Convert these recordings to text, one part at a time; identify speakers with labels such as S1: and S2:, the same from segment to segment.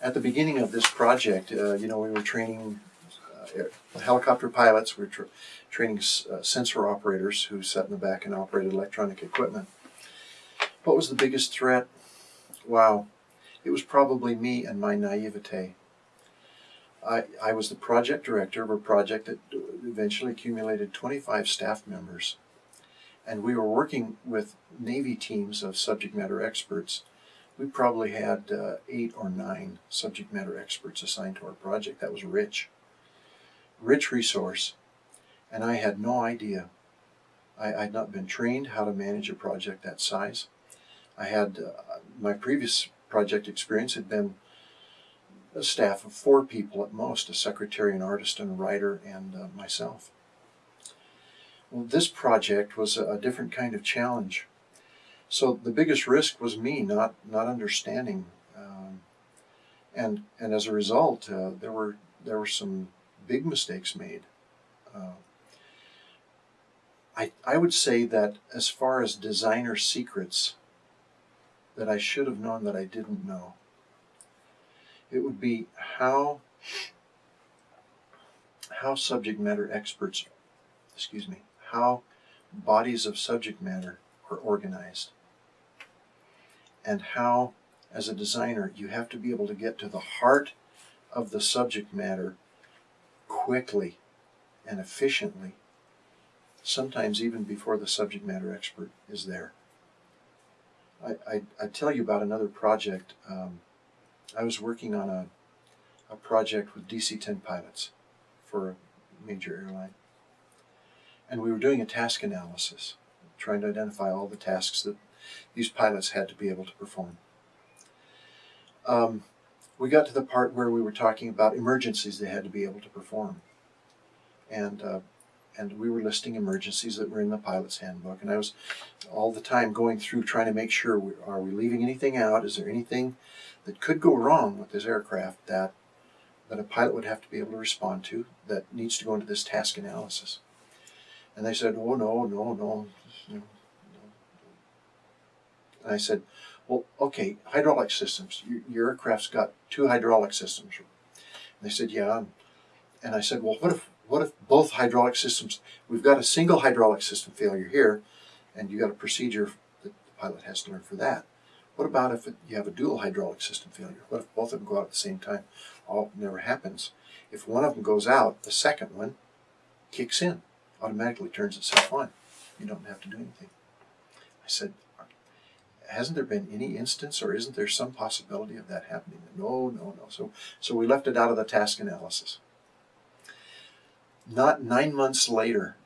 S1: at the beginning of this project, uh, you know, we were training uh, helicopter pilots, we were tra- training uh, sensor operators who sat in the back and operated electronic equipment. What was the biggest threat? Wow, it was probably me and my naivete. I, I was the project director of a project that eventually accumulated 25 staff members. And we were working with Navy teams of subject matter experts. We probably had uh, eight or nine subject matter experts assigned to our project. That was rich. Rich resource. And I had no idea. I, I'd not been trained how to manage a project that size. I had uh, my previous project experience had been a staff of four people at most a secretary, an artist, and a writer, and uh, myself. Well, this project was a, a different kind of challenge. So the biggest risk was me not not understanding, um, and and as a result, uh, there were there were some big mistakes made. Uh, I I would say that as far as designer secrets, that I should have known that I didn't know. It would be how how subject matter experts, excuse me, how bodies of subject matter are organized, and how, as a designer, you have to be able to get to the heart of the subject matter quickly and efficiently, sometimes even before the subject matter expert is there. I, I, I tell you about another project. Um, I was working on a, a project with DC 10 pilots for a major airline. And we were doing a task analysis, trying to identify all the tasks that these pilots had to be able to perform. Um, we got to the part where we were talking about emergencies they had to be able to perform. And uh, and we were listing emergencies that were in the pilot's handbook and i was all the time going through trying to make sure we, are we leaving anything out is there anything that could go wrong with this aircraft that that a pilot would have to be able to respond to that needs to go into this task analysis and they said oh no no no and i said well okay hydraulic systems your, aircraft's got two hydraulic systems and they said yeah and i said well what if what if both hydraulic systems, we've got a single hydraulic system failure here, and you got a procedure that the pilot has to learn for that. What about if it, you have a dual hydraulic system failure? What if both of them go out at the same time? All never happens. If one of them goes out, the second one kicks in, automatically turns itself on. You don't have to do anything. I said, hasn't there been any instance or isn't there some possibility of that happening? No, no, no. So, so we left it out of the task analysis not nine months later,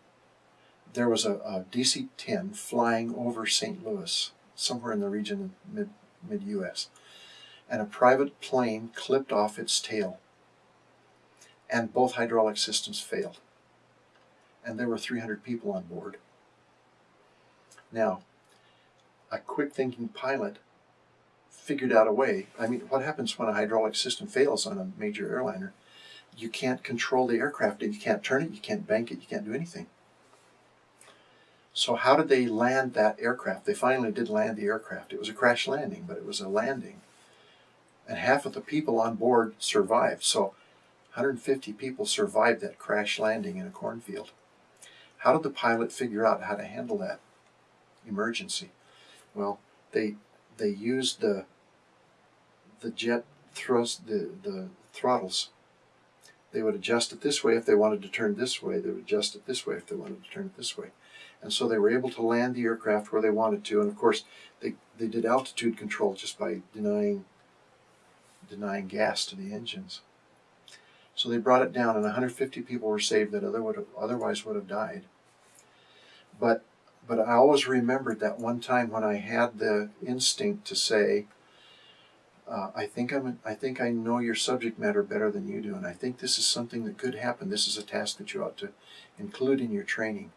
S1: there was a, a DC 10 flying over St. Louis, somewhere in the region of mid, mid US, and a private plane clipped off its tail, and both hydraulic systems failed. And there were 300 people on board. Now, a quick thinking pilot figured out a way. I mean, what happens when a hydraulic system fails on a major airliner? you can't control the aircraft you can't turn it, you can't bank it, you can't do anything. So how did they land that aircraft? They finally did land the aircraft. It was a crash landing, but it was a landing. And half of the people on board survived. So 150 people survived that crash landing in a cornfield. How did the pilot figure out how to handle that emergency? Well, they they used the the jet thrust the, the throttles they would adjust it this way if they wanted to turn this way. They would adjust it this way if they wanted to turn it this way. And so they were able to land the aircraft where they wanted to. And of course, they, they did altitude control just by denying denying gas to the engines. So they brought it down, and 150 people were saved that other would have, otherwise would have died. But but I always remembered that one time when I had the instinct to say, uh, I think I'm. I think I know your subject matter better than you do, and I think this is something that could happen. This is a task that you ought to include in your training.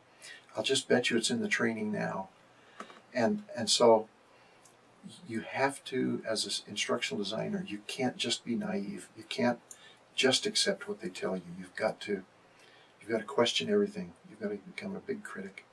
S1: I'll just bet you it's in the training now, and and so you have to, as an instructional designer, you can't just be naive. You can't just accept what they tell you. You've got to. You've got to question everything. You've got to become a big critic.